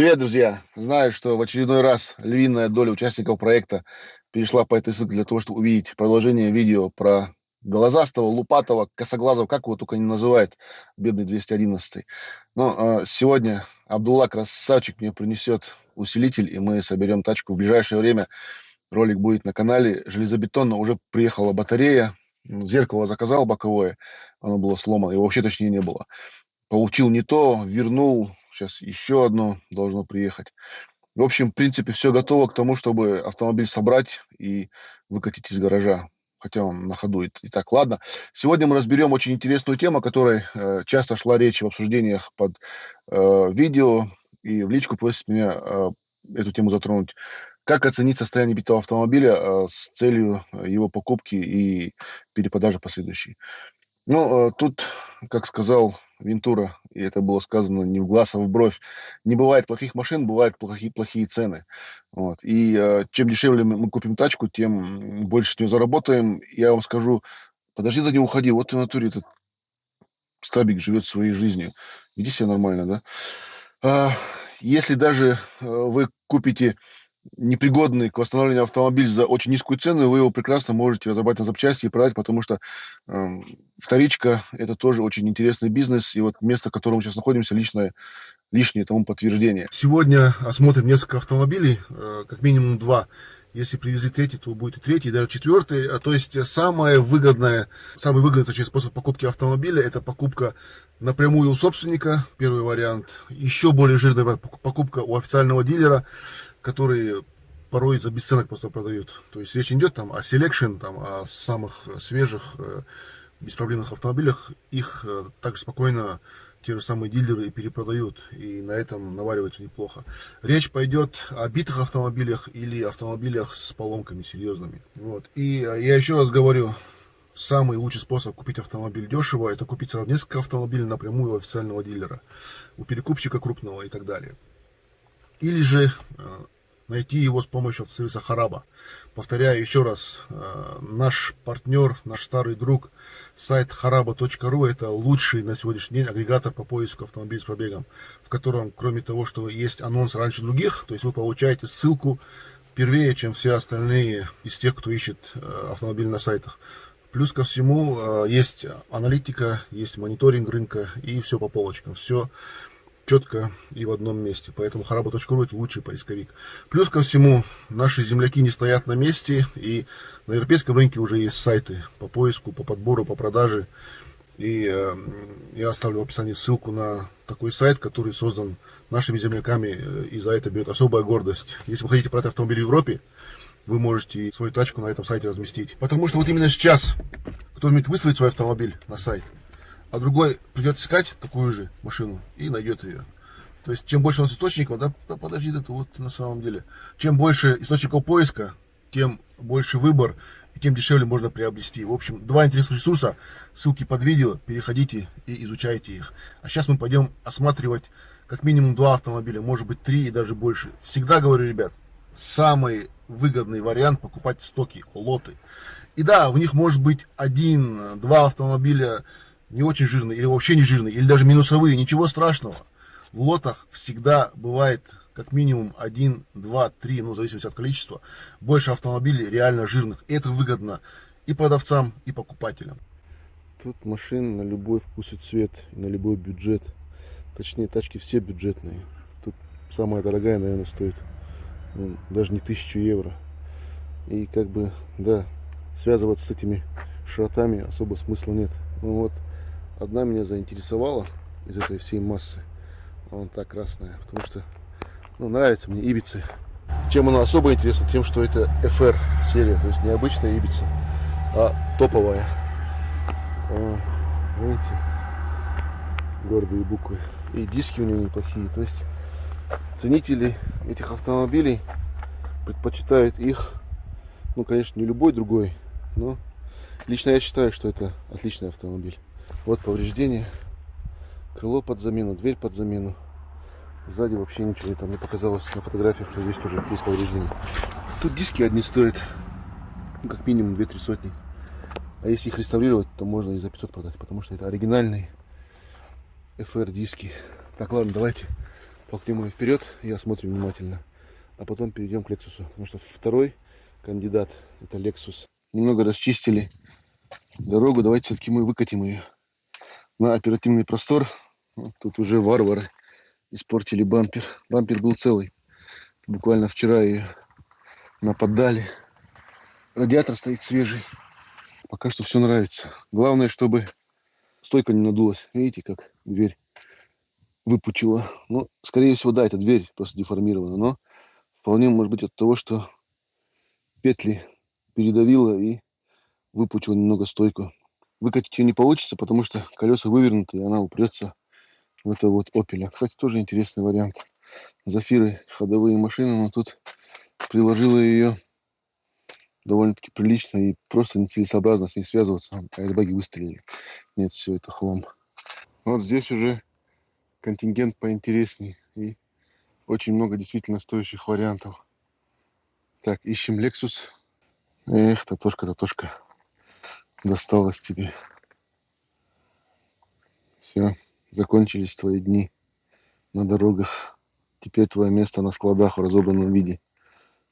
Привет, друзья! Знаю, что в очередной раз львиная доля участников проекта перешла по этой ссылке для того, чтобы увидеть продолжение видео про глазастого, лупатого, косоглазого, как его только не называют, бедный 211. Но э, сегодня Абдулла красавчик мне принесет усилитель, и мы соберем тачку. В ближайшее время ролик будет на канале. Железобетонно уже приехала батарея, зеркало заказал боковое, оно было сломано, его вообще точнее не было. Получил не то, вернул, сейчас еще одно должно приехать. В общем, в принципе, все готово к тому, чтобы автомобиль собрать и выкатить из гаража хотя он на ходу. Итак, ладно. Сегодня мы разберем очень интересную тему, о которой э, часто шла речь в обсуждениях под э, видео, и в личку просит меня э, эту тему затронуть. Как оценить состояние битого автомобиля э, с целью его покупки и перепродажи последующей? Ну, э, тут, как сказал Вентура, и это было сказано не в глаз, а в бровь, не бывает плохих машин, бывают плохие, плохие цены. Вот. И э, чем дешевле мы купим тачку, тем больше с нее заработаем. Я вам скажу, подожди, да не уходи, вот ты в натуре этот стабик живет своей жизнью. Веди себя нормально, да? А, если даже э, вы купите непригодный к восстановлению автомобиль за очень низкую цену, вы его прекрасно можете разобрать на запчасти и продать, потому что э, вторичка – это тоже очень интересный бизнес, и вот место, в котором мы сейчас находимся, личное, лишнее тому подтверждение. Сегодня осмотрим несколько автомобилей, э, как минимум два. Если привезли третий, то будет и третий, и даже четвертый. А, то есть самое выгодное, самый выгодный точнее, способ покупки автомобиля – это покупка напрямую у собственника, первый вариант. Еще более жирная покупка у официального дилера – которые порой за бесценок просто продают. То есть речь идет там о selection, там, о самых свежих, э, беспроблемных автомобилях. Их э, также спокойно те же самые дилеры перепродают, и на этом наваривается неплохо. Речь пойдет о битых автомобилях или автомобилях с поломками серьезными. Вот. И я еще раз говорю, самый лучший способ купить автомобиль дешево, это купить сразу несколько автомобилей напрямую у официального дилера, у перекупщика крупного и так далее или же э, найти его с помощью сервиса Хараба. Повторяю еще раз, э, наш партнер, наш старый друг, сайт haraba.ru это лучший на сегодняшний день агрегатор по поиску автомобилей с пробегом, в котором, кроме того, что есть анонс раньше других, то есть вы получаете ссылку первее, чем все остальные из тех, кто ищет э, автомобиль на сайтах. Плюс ко всему есть аналитика, есть мониторинг рынка и все по полочкам. Все четко и в одном месте. Поэтому харабу.ру это лучший поисковик. Плюс ко всему, наши земляки не стоят на месте, и на европейском рынке уже есть сайты по поиску, по подбору, по продаже. И э, я оставлю в описании ссылку на такой сайт, который создан нашими земляками, э, и за это берет особая гордость. Если вы хотите продать автомобиль в Европе, вы можете свою тачку на этом сайте разместить. Потому что вот именно сейчас кто-нибудь выставит свой автомобиль на сайт, а другой придет искать такую же машину и найдет ее. То есть, чем больше у нас источников, да, подожди, это вот на самом деле, чем больше источников поиска, тем больше выбор, и тем дешевле можно приобрести. В общем, два интересных ресурса, ссылки под видео, переходите и изучайте их. А сейчас мы пойдем осматривать как минимум два автомобиля, может быть три и даже больше. Всегда говорю, ребят, самый выгодный вариант покупать стоки, лоты. И да, в них может быть один-два автомобиля не очень жирные или вообще не жирные, или даже минусовые, ничего страшного. В лотах всегда бывает как минимум 1, 2, 3, ну в зависимости от количества, больше автомобилей реально жирных. И это выгодно и продавцам, и покупателям. Тут машин на любой вкус и цвет, на любой бюджет. Точнее, тачки все бюджетные. Тут самая дорогая, наверное, стоит ну, даже не 1000 евро. И как бы, да, связываться с этими шротами особо смысла нет. Ну вот, одна меня заинтересовала из этой всей массы. Вон та красная, потому что ну, нравится мне ибицы. Чем она особо интересна? Тем, что это FR серия, то есть не обычная ибица, а топовая. О, видите, гордые буквы. И диски у нее неплохие. То есть ценители этих автомобилей предпочитают их, ну, конечно, не любой другой, но лично я считаю, что это отличный автомобиль. Вот повреждения. Крыло под замену, дверь под замену. Сзади вообще ничего там не показалось на фотографиях, что здесь тоже есть повреждения. Тут диски одни стоят, ну, как минимум 2-3 сотни. А если их реставрировать, то можно и за 500 продать, потому что это оригинальные FR диски. Так, ладно, давайте Толкнем вперед, я смотрю внимательно. А потом перейдем к Лексусу. Потому что второй кандидат это Lexus. Немного расчистили дорогу. Давайте все-таки мы выкатим ее на оперативный простор. Тут уже варвары испортили бампер. Бампер был целый. Буквально вчера ее нападали. Радиатор стоит свежий. Пока что все нравится. Главное, чтобы стойка не надулась. Видите, как дверь выпучила. Ну, скорее всего, да, эта дверь просто деформирована. Но вполне может быть от того, что петли передавило и выпучило немного стойку. Выкатить ее не получится, потому что колеса вывернуты, и она упрется в это вот опеля. Кстати, тоже интересный вариант. Зафиры ходовые машины, но тут приложила ее довольно-таки прилично и просто нецелесообразно с ней связываться. Аэрбаги выстрелили. Нет, все это хлам. Вот здесь уже контингент поинтересней и очень много действительно стоящих вариантов. Так, ищем Lexus. Эх, Татошка, Татошка. Досталось тебе. Все, закончились твои дни на дорогах. Теперь твое место на складах в разобранном виде.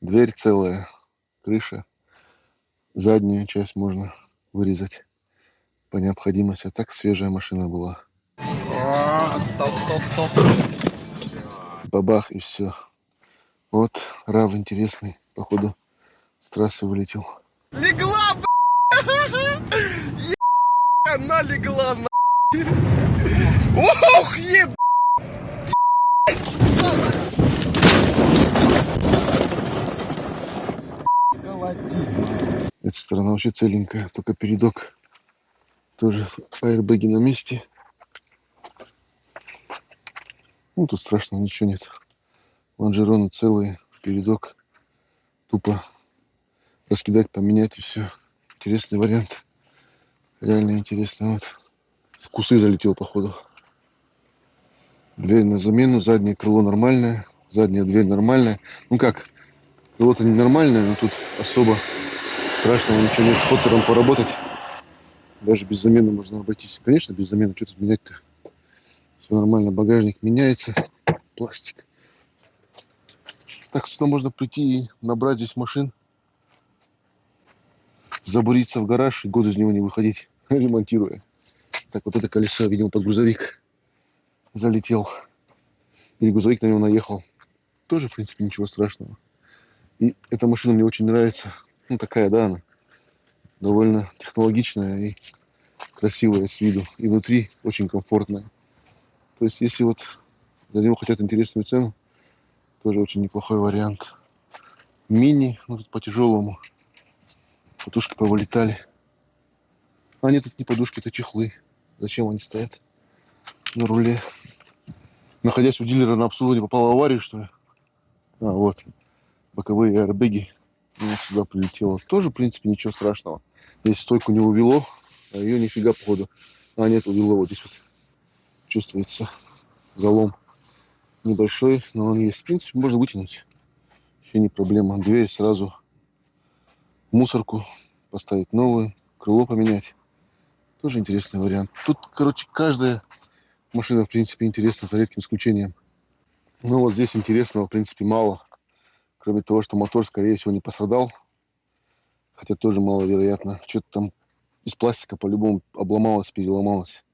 Дверь целая, крыша. Заднюю часть можно вырезать по необходимости. А так свежая машина была. А, стоп, стоп, стоп. Бабах и все. Вот, Рав интересный. Походу, с трассы вылетел. Легла, б***ь! Она легла, на. Ох, еб... Эта сторона вообще целенькая, только передок тоже аэрбэги на месте. Ну, тут страшного ничего нет. Лонжероны целые, передок тупо раскидать, поменять и все. Интересный вариант. Реально интересный. Вот. В кусы залетел, походу. Дверь на замену, заднее крыло нормальное, задняя дверь нормальная. Ну как, крыло-то не нормальное, но тут особо страшного ничего нет. С Поттером поработать. Даже без замены можно обойтись. Конечно, без замены. Что тут менять-то? Все нормально. Багажник меняется. Пластик. Так сюда можно прийти и набрать здесь машин. Забуриться в гараж и год из него не выходить, ремонтируя. Так, вот это колесо, видимо, под грузовик залетел. Или грузовик на него наехал. Тоже, в принципе, ничего страшного. И эта машина мне очень нравится. Ну, такая, да, она довольно технологичная и красивая с виду. И внутри очень комфортная. То есть, если вот за него хотят интересную цену, тоже очень неплохой вариант. Мини, ну тут по тяжелому. Подушки повылетали. А нет, это не подушки, это чехлы. Зачем они стоят на руле? Находясь у дилера на обслуживании, попал в аварию, что ли? А, вот. Боковые аэрбэги. Ну, сюда прилетело. Тоже, в принципе, ничего страшного. Здесь стойку не увело, а ее нифига, походу. А, нет, увело. Вот здесь вот чувствуется залом небольшой, но он есть. В принципе, можно вытянуть. Вообще не проблема. Дверь сразу мусорку поставить новую, крыло поменять. Тоже интересный вариант. Тут, короче, каждая машина, в принципе, интересна, за редким исключением. Ну, вот здесь интересного, в принципе, мало. Кроме того, что мотор, скорее всего, не пострадал. Хотя тоже маловероятно. Что-то там из пластика по-любому обломалось, переломалось.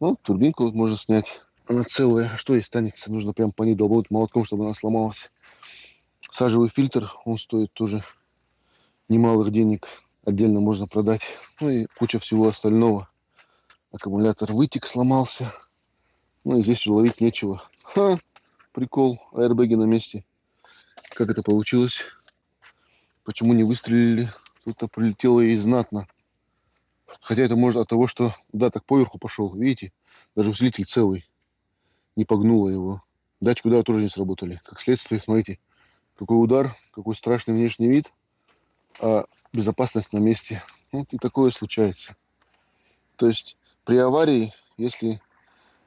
Ну, турбинку вот можно снять. Она целая. Что ей станется? Нужно прям по ней долбануть молотком, чтобы она сломалась. Сажевый фильтр, он стоит тоже немалых денег. Отдельно можно продать. Ну и куча всего остального. Аккумулятор вытек, сломался. Ну и здесь уже ловить нечего. Ха, прикол. Аэрбэги на месте. Как это получилось? Почему не выстрелили? Тут-то прилетело и знатно. Хотя это может от того, что да, так поверху пошел. Видите? Даже усилитель целый. Не погнуло его. Датчик удара тоже не сработали. Как следствие, смотрите, какой удар, какой страшный внешний вид, а безопасность на месте. Вот и такое случается. То есть при аварии, если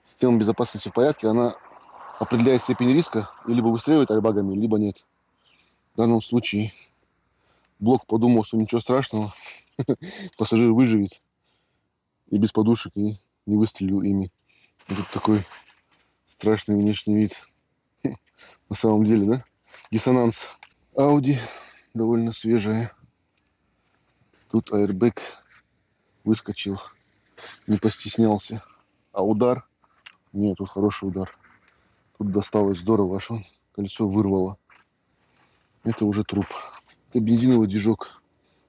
система безопасности в порядке, она определяет степень риска и либо выстреливает айбагами, либо нет. В данном случае блок подумал, что ничего страшного, пассажир выживет и без подушек, и не выстрелил ими. Вот такой страшный внешний вид. на самом деле, да? Диссонанс. Audi довольно свежая. Тут аэрбэк выскочил, не постеснялся. А удар? Нет, тут хороший удар. Тут досталось здорово, аж он колесо вырвало. Это уже труп. Это бензиновый движок.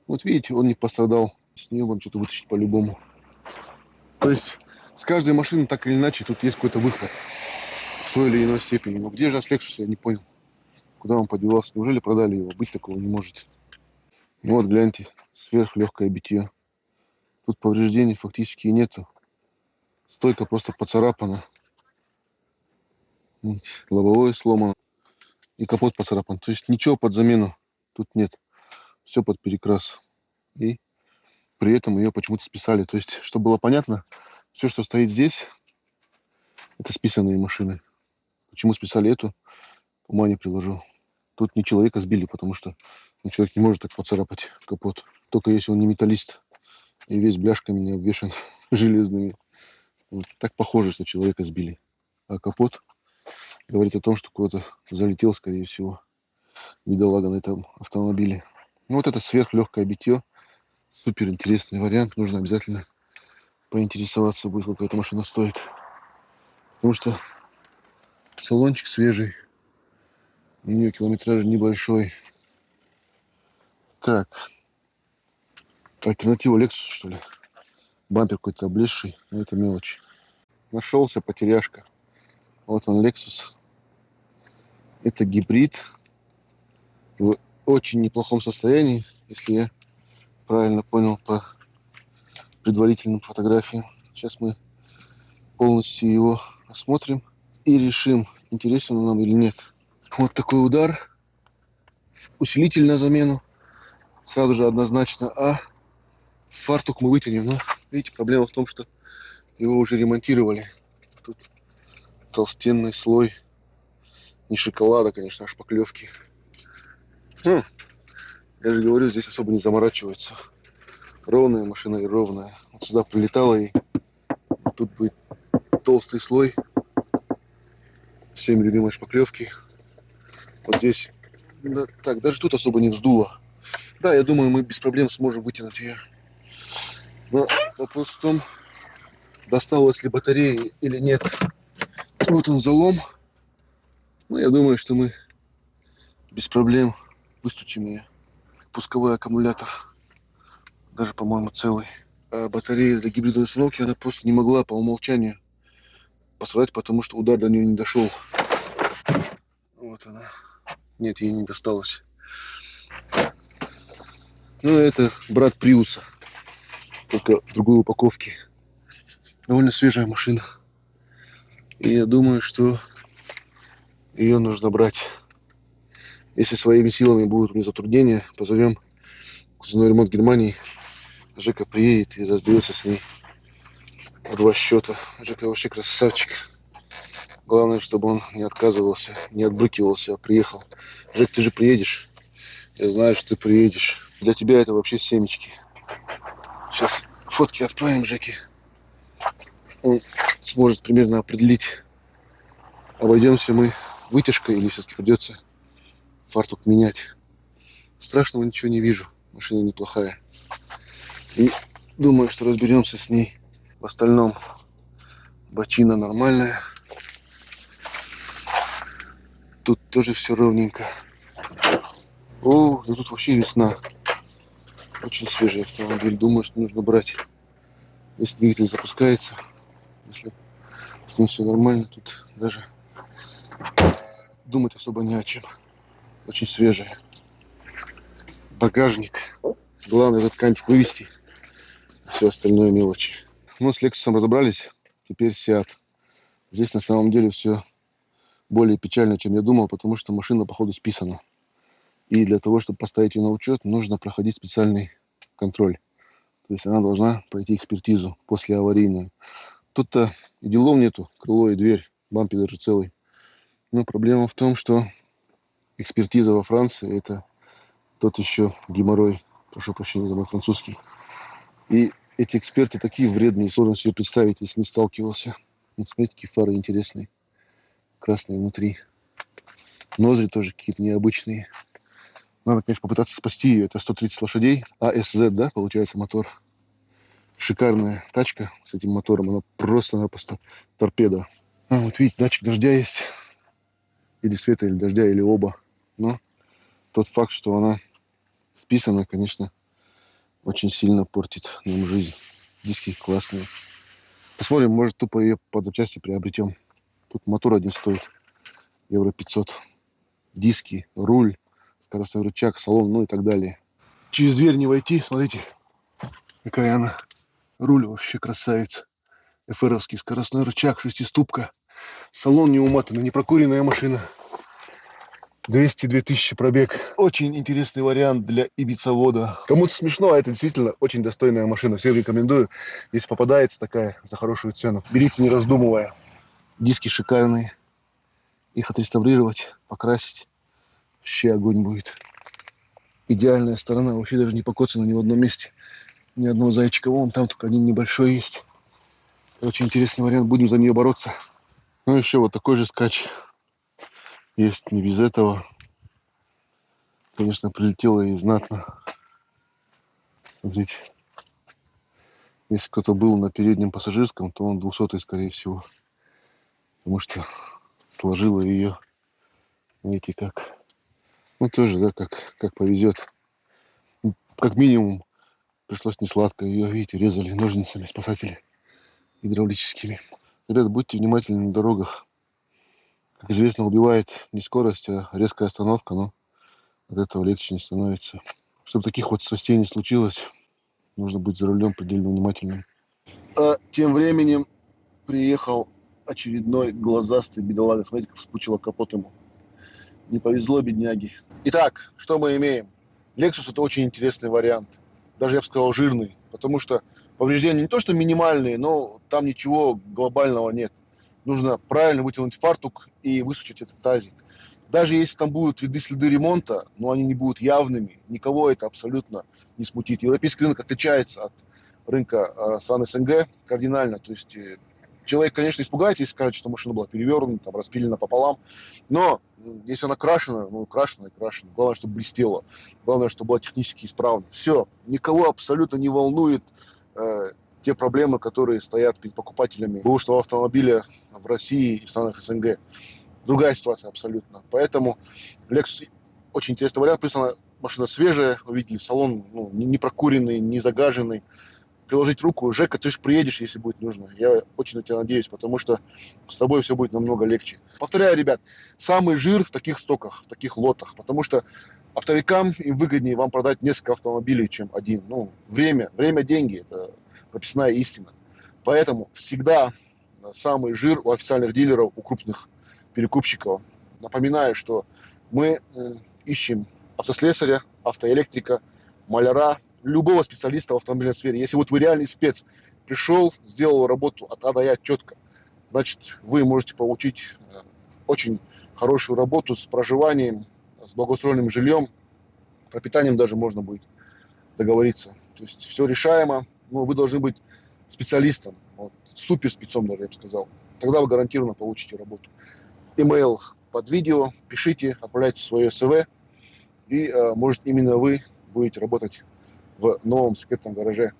Вот видите, он не пострадал. С нее можно что-то вытащить по-любому. То есть с каждой машины так или иначе тут есть какой-то выход в той или иной степени. Но где же Lexus, я не понял. Куда он подевался? Неужели продали его? Быть такого не может. Вот, гляньте, сверхлегкое битье. Тут повреждений фактически нету. Стойка просто поцарапана. Лобовое сломано. И капот поцарапан. То есть ничего под замену тут нет. Все под перекрас. И при этом ее почему-то списали. То есть, чтобы было понятно, все, что стоит здесь, это списанные машины. Почему списали эту, ума не приложу. Тут не человека сбили, потому что ну, человек не может так поцарапать капот. Только если он не металлист и весь бляшками не обвешан железными. Вот так похоже, что человека сбили. А капот говорит о том, что куда-то залетел, скорее всего, бедолага на этом автомобиле. Ну, вот это сверхлегкое битье. Супер интересный вариант. Нужно обязательно поинтересоваться будет, сколько эта машина стоит. Потому что салончик свежий. У нее километраж небольшой. Так. Альтернатива Lexus, что ли? Бампер какой-то облезший. Это мелочь. Нашелся потеряшка. Вот он Lexus. Это гибрид. В очень неплохом состоянии, если я правильно понял по предварительным фотографиям. Сейчас мы полностью его осмотрим и решим, интересен он нам или нет. Вот такой удар. Усилитель на замену. Сразу же однозначно. А фартук мы вытянем. Но видите, проблема в том, что его уже ремонтировали. Тут толстенный слой. Не шоколада, конечно, а шпаклевки. Хм. Я же говорю, здесь особо не заморачиваются. Ровная машина и ровная. Вот сюда прилетала и тут будет толстый слой. Всем любимой шпаклевки. Вот здесь. Да, так, даже тут особо не вздуло. Да, я думаю, мы без проблем сможем вытянуть ее. Но вопрос в том, досталась ли батарея или нет. Вот он залом. Ну, я думаю, что мы без проблем выстучим ее. Пусковой аккумулятор. Даже, по-моему, целый. А батарея для гибридной установки, она просто не могла по умолчанию посрать, потому что удар до нее не дошел. Вот она. Нет, ей не досталось. Ну, это брат Приуса. Только в другой упаковке. Довольно свежая машина. И я думаю, что ее нужно брать. Если своими силами будут мне затруднения, позовем кузовной ремонт Германии. Жека приедет и разберется с ней в два счета. Жека вообще красавчик. Главное, чтобы он не отказывался, не отбрыкивался, а приехал. Жек, ты же приедешь. Я знаю, что ты приедешь. Для тебя это вообще семечки. Сейчас фотки отправим Жеке. Он сможет примерно определить, обойдемся мы вытяжкой или все-таки придется фартук менять. Страшного ничего не вижу. Машина неплохая. И думаю, что разберемся с ней. В остальном бочина нормальная. Тут тоже все ровненько. О, да тут вообще весна. Очень свежий автомобиль. Думаю, что нужно брать. Если двигатель запускается, если с ним все нормально, тут даже думать особо не о чем. Очень свежая. Багажник. Главное этот кантик вывести. Все остальное мелочи. Ну, с Lexus разобрались. Теперь Seat. Здесь на самом деле все более печально, чем я думал, потому что машина, походу, списана. И для того, чтобы поставить ее на учет, нужно проходить специальный контроль. То есть она должна пройти экспертизу после аварийную. Тут-то и делов нету, крыло и дверь, бампер даже целый. Но проблема в том, что экспертиза во Франции это тот еще геморрой. Прошу прощения за мой французский. И эти эксперты такие вредные, сложно себе представить, если не сталкивался. Вот смотрите, какие фары интересные. Красные внутри. Ноздри тоже какие-то необычные. Надо, конечно, попытаться спасти ее. Это 130 лошадей. АСЗ, да, получается, мотор. Шикарная тачка с этим мотором. Она просто-напросто торпеда. А, вот видите, датчик дождя есть. Или света, или дождя, или оба. Но тот факт, что она списана, конечно, очень сильно портит нам жизнь. Диски классные. Посмотрим, может, тупо ее под запчасти приобретем. Тут мотор один стоит. Евро 500. Диски, руль, скоростной рычаг, салон, ну и так далее. Через дверь не войти, смотрите, какая она. Руль вообще красавец. ФРовский скоростной рычаг, шестиступка. Салон не уматанный, не прокуренная машина. 202 тысячи пробег. Очень интересный вариант для ибицавода. Кому-то смешно, а это действительно очень достойная машина. Всем рекомендую. Если попадается такая за хорошую цену, берите не раздумывая. Диски шикарные. Их отреставрировать, покрасить. Вообще огонь будет. Идеальная сторона. Вообще даже не покоцана ни в одном месте. Ни одного зайчика. Вон там только один небольшой есть. Очень интересный вариант. Будем за нее бороться. Ну, еще вот такой же скач есть не без этого. Конечно, прилетело и знатно. Смотрите. Если кто-то был на переднем пассажирском, то он 200 скорее всего. Потому что сложила ее, видите, как. Ну, тоже, да, как, как повезет. Как минимум, пришлось не сладко. Ее, видите, резали ножницами спасатели гидравлическими. Ребята, будьте внимательны на дорогах как известно, убивает не скорость, а резкая остановка, но от этого легче не становится. Чтобы таких вот страстей не случилось, нужно быть за рулем предельно внимательным. А тем временем приехал очередной глазастый бедолага. Смотрите, как вспучило капот ему. Не повезло бедняги. Итак, что мы имеем? Lexus это очень интересный вариант. Даже, я бы сказал, жирный. Потому что повреждения не то, что минимальные, но там ничего глобального нет нужно правильно вытянуть фартук и высушить этот тазик. Даже если там будут виды следы ремонта, но они не будут явными, никого это абсолютно не смутит. Европейский рынок отличается от рынка э, стран СНГ кардинально. То есть э, человек, конечно, испугается, если скажет, что машина была перевернута, там, распилена пополам. Но если она крашена, ну, крашена и крашена. Главное, чтобы блестела. Главное, чтобы была технически исправна. Все. Никого абсолютно не волнует э, те проблемы, которые стоят перед покупателями бэушного автомобиля в России и в странах СНГ. Другая ситуация абсолютно. Поэтому Lexus очень интересный вариант. Плюс она машина свежая, вы видели, салон ну, не прокуренный, не загаженный. Приложить руку, Жека, ты же приедешь, если будет нужно. Я очень на тебя надеюсь, потому что с тобой все будет намного легче. Повторяю, ребят, самый жир в таких стоках, в таких лотах, потому что оптовикам им выгоднее вам продать несколько автомобилей, чем один. Ну, время, время, деньги, это прописная истина. Поэтому всегда самый жир у официальных дилеров, у крупных перекупщиков. Напоминаю, что мы ищем автослесаря, автоэлектрика, маляра, любого специалиста в автомобильной сфере. Если вот вы реальный спец, пришел, сделал работу от А до Я четко, значит, вы можете получить э, очень хорошую работу с проживанием, с благоустроенным жильем, пропитанием даже можно будет договориться. То есть все решаемо, но вы должны быть специалистом, вот, супер спецом даже, я бы сказал. Тогда вы гарантированно получите работу. Email под видео, пишите, отправляйте свое СВ, и, э, может, именно вы будете работать в новом секретном гараже.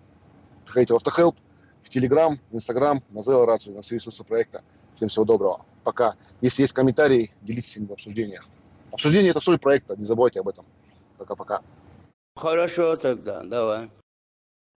Приходите в Автохелп, в Телеграм, в Инстаграм, на Zelo Рацию, на все ресурсы проекта. Всем всего доброго. Пока. Если есть комментарии, делитесь ими в обсуждениях. Обсуждение – это соль проекта, не забывайте об этом. Пока-пока. Хорошо тогда, давай.